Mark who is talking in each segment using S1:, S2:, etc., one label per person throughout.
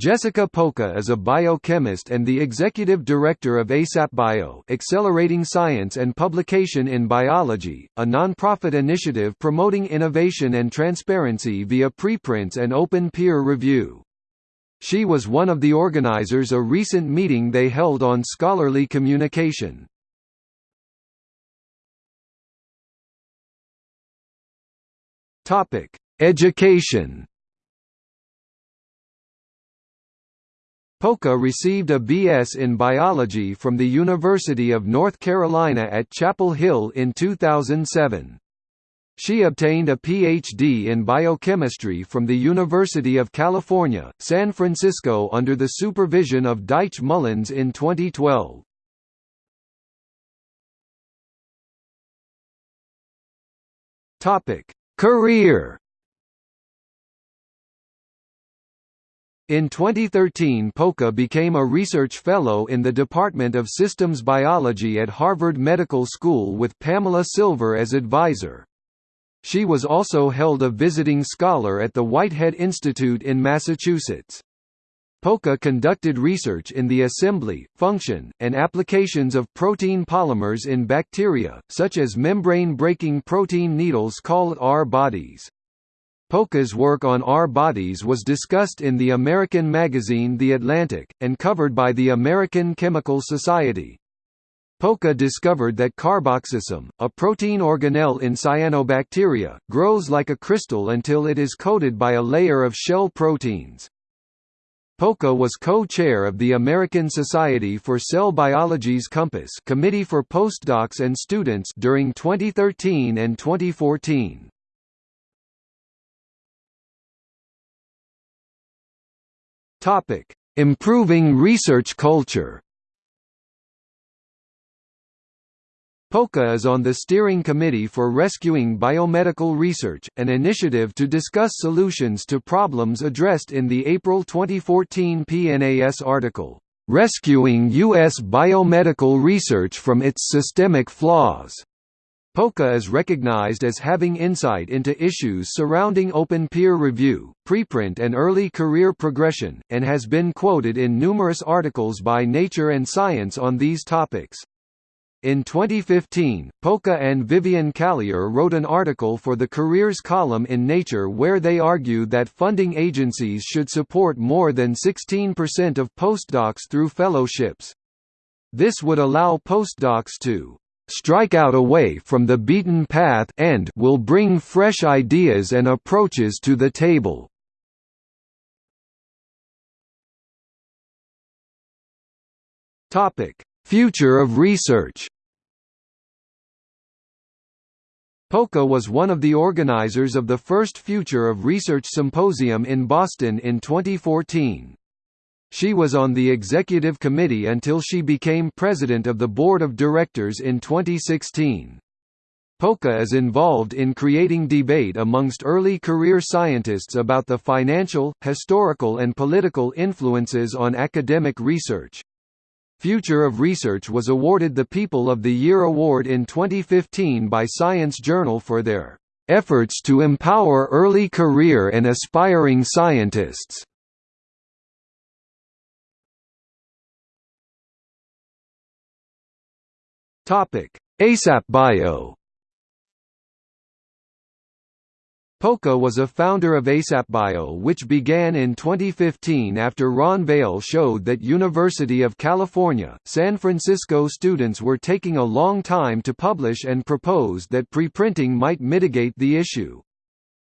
S1: Jessica Polka is a biochemist and the executive director of ASAPBio Accelerating Science and Publication in Biology, a nonprofit initiative promoting innovation and transparency via preprints and open peer review. She was one of the organizers a recent meeting they held on scholarly communication. Education Polka received a B.S. in biology from the University of North Carolina at Chapel Hill in 2007. She obtained a Ph.D. in biochemistry from the University of California, San Francisco under the supervision of Dyche Mullins in 2012. Career In 2013 Polka became a research fellow in the Department of Systems Biology at Harvard Medical School with Pamela Silver as advisor. She was also held a visiting scholar at the Whitehead Institute in Massachusetts. Polka conducted research in the assembly, function, and applications of protein polymers in bacteria, such as membrane-breaking protein needles called R-bodies. Polka's work on R-bodies was discussed in the American magazine The Atlantic, and covered by the American Chemical Society. Polka discovered that carboxysome, a protein organelle in cyanobacteria, grows like a crystal until it is coated by a layer of shell proteins. Polka was co-chair of the American Society for Cell Biology's COMPASS Committee for Postdocs and Students during 2013 and 2014. Topic: Improving research culture. Polka is on the steering committee for Rescuing Biomedical Research, an initiative to discuss solutions to problems addressed in the April 2014 PNAS article, "Rescuing U.S. Biomedical Research from Its Systemic Flaws." Polka is recognized as having insight into issues surrounding open peer review, preprint and early career progression, and has been quoted in numerous articles by Nature and Science on these topics. In 2015, Polka and Vivian Callier wrote an article for the Careers column in Nature where they argued that funding agencies should support more than 16% of postdocs through fellowships. This would allow postdocs to strike out away from the beaten path and will bring fresh ideas and approaches to the table. Future of research. Polka was one of the organizers of the first Future of Research Symposium in Boston in 2014. She was on the executive committee until she became president of the board of directors in 2016. Polka is involved in creating debate amongst early career scientists about the financial, historical and political influences on academic research. Future of Research was awarded the People of the Year award in 2015 by Science Journal for their efforts to empower early career and aspiring scientists. Topic: ASAP Bio. Polka was a founder of ASAP Bio, which began in 2015 after Ron Vale showed that University of California, San Francisco students were taking a long time to publish and proposed that preprinting might mitigate the issue.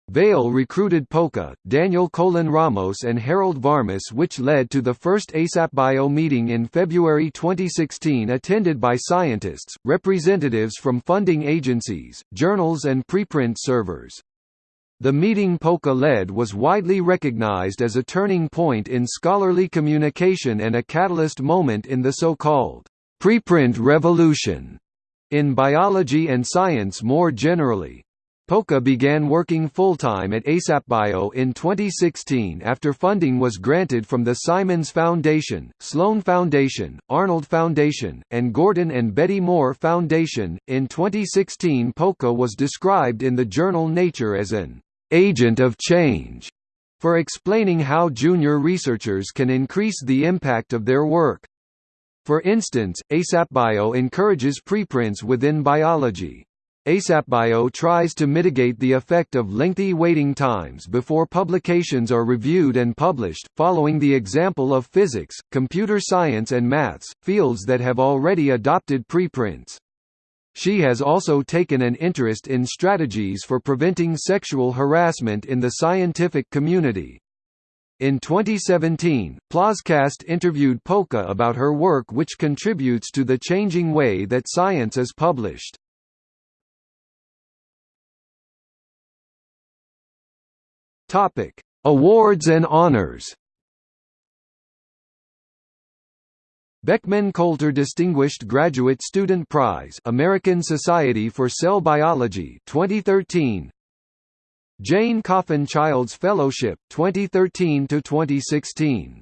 S1: Vale recruited Polka, Daniel Colón Ramos and Harold Varmus which led to the first ASAPBio meeting in February 2016 attended by scientists, representatives from funding agencies, journals and preprint servers. The meeting Polka led was widely recognized as a turning point in scholarly communication and a catalyst moment in the so-called preprint revolution in biology and science more generally. Polka began working full-time at ASAPBio in 2016 after funding was granted from the Simons Foundation, Sloan Foundation, Arnold Foundation, and Gordon and Betty Moore Foundation. In 2016 Polka was described in the journal Nature as an agent of change. for explaining how junior researchers can increase the impact of their work. For instance, ASAPBio encourages preprints within biology. ASAPBio tries to mitigate the effect of lengthy waiting times before publications are reviewed and published, following the example of physics, computer science and maths, fields that have already adopted preprints. She has also taken an interest in strategies for preventing sexual harassment in the scientific community. In 2017, Plozcast interviewed Polka about her work which contributes to the changing way that science is published. Awards and honors. Beckman Coulter Distinguished Graduate Student Prize American Society for Cell Biology 2013 Jane Coffin Childs Fellowship 2013 to 2016